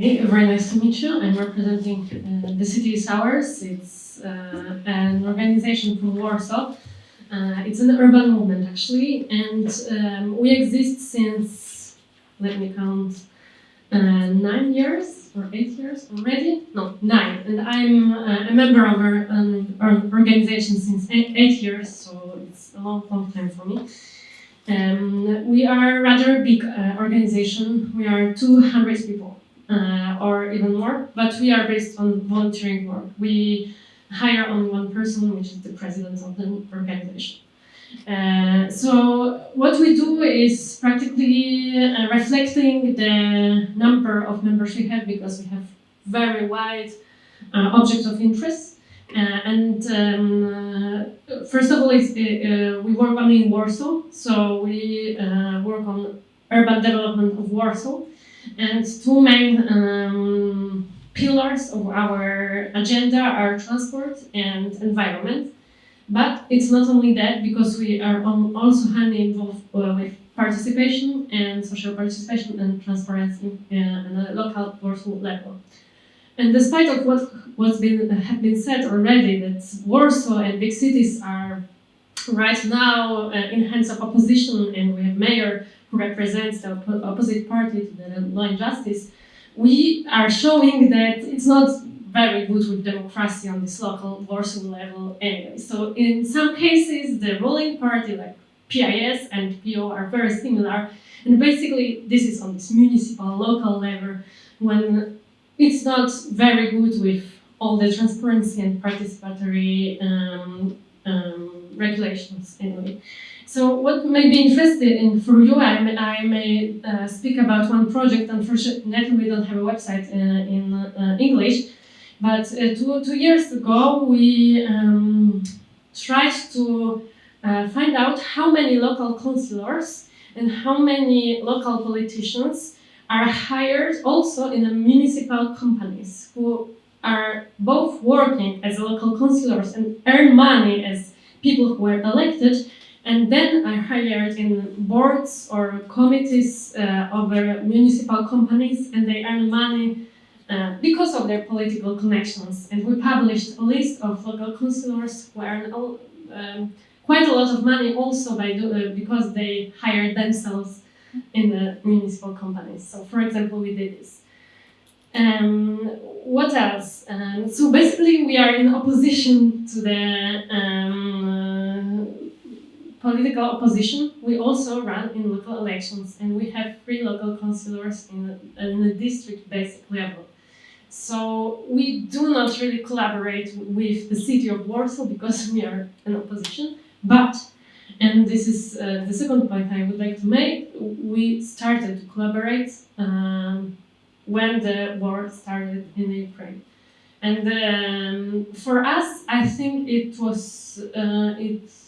Hey, very nice to meet you. I'm representing uh, the city is ours. It's uh, an organization from Warsaw. Uh, it's an urban movement actually, and um, we exist since let me count uh, nine years or eight years already. No, nine. And I'm uh, a member of our, um, organization since eight, eight years, so it's a long, long time for me. Um, we are rather big uh, organization. We are 200 people uh, or even more, but we are based on volunteering work. We hire only one person, which is the president of the organization. Uh, so what we do is practically uh, reflecting the number of members we have because we have very wide uh, objects of interest. Uh, and um, uh, first of all, uh, we work only in Warsaw, so we work on urban development of Warsaw. And two main um, pillars of our agenda are transport and environment. But it's not only that, because we are also highly involved uh, with participation and social participation and transparency uh, on a local Warsaw level. And despite of what what's been have been said already, that Warsaw and big cities are right now uh, in hands of opposition, and we have mayor represents the op opposite party to the law and justice, we are showing that it's not very good with democracy on this local Warsaw level anyway. So in some cases, the ruling party like PIS and PO are very similar. And basically, this is on this municipal, local level when it's not very good with all the transparency and participatory um, um, regulations anyway. So what may be interesting for you, I may, I may uh, speak about one project. Unfortunately, we don't have a website uh, in uh, English, but uh, two, two years ago, we um, tried to uh, find out how many local councillors and how many local politicians are hired also in the municipal companies who are both working as local councillors and earn money as people who were elected and then are hired in boards or committees uh, of municipal companies and they earn money uh, because of their political connections. And we published a list of local councillors who earn all, um, quite a lot of money also by do, uh, because they hired themselves in the municipal companies. So for example, we did this. Um, what else? Um, so basically we are in opposition to the um, political opposition, we also run in local elections and we have three local councillors in, in a district basic level. So we do not really collaborate with the city of Warsaw because we are an opposition, but, and this is uh, the second point I would like to make, we started to collaborate um, when the war started in Ukraine. And um, for us, I think it was, uh, it's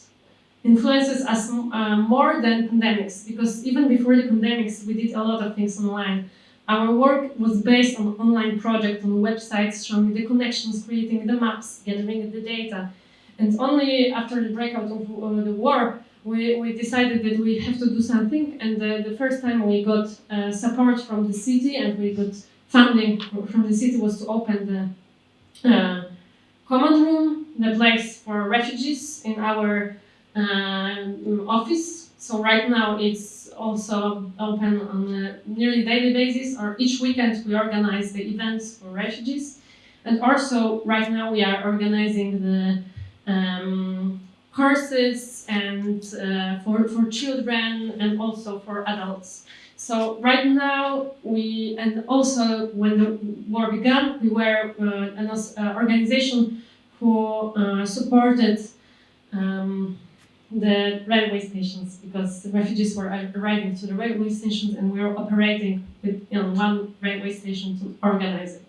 influences us uh, more than pandemics because even before the pandemics we did a lot of things online. Our work was based on online projects on websites showing the connections, creating the maps, gathering the data. And only after the breakout of uh, the war, we, we decided that we have to do something. And uh, the first time we got uh, support from the city and we got funding from the city was to open the uh, common room, the place for refugees in our office. So right now it's also open on a nearly daily basis or each weekend we organize the events for refugees. And also right now we are organizing the um, courses and uh, for, for children and also for adults. So right now we, and also when the war began, we were uh, an uh, organization who uh, supported um, the railway stations because the refugees were arriving to the railway stations and we were operating with you know, one railway station to organize it.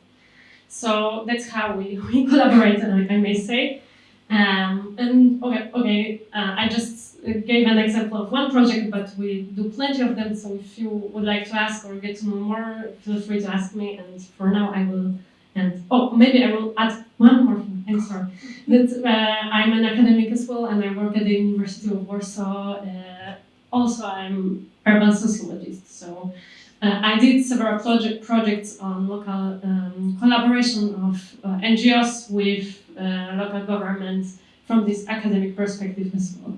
So that's how we, we collaborate, I may say. Um, and okay, okay uh, I just gave an example of one project, but we do plenty of them. So if you would like to ask or get to know more, feel free to ask me. And for now, I will. And oh, maybe I will add one more. I'm sorry. That uh, I'm an academic as well, and I work at the University of Warsaw. Uh, also, I'm urban sociologist, so Uh, I did several project projects on local um, collaboration of uh, NGOs with uh, local governments from this academic perspective as well.